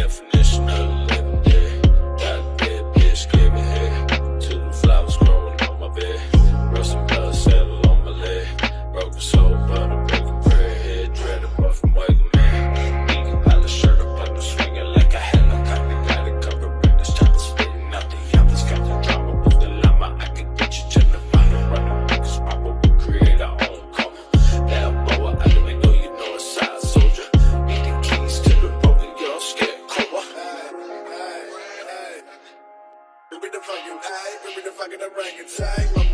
definition of Me the fucking bring me the fucking orangutan.